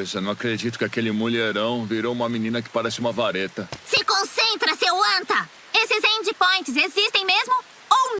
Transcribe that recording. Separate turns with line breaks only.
coisa. Não acredito que aquele mulherão virou uma menina que parece uma vareta.
Se concentra, seu anta! Esses endpoints?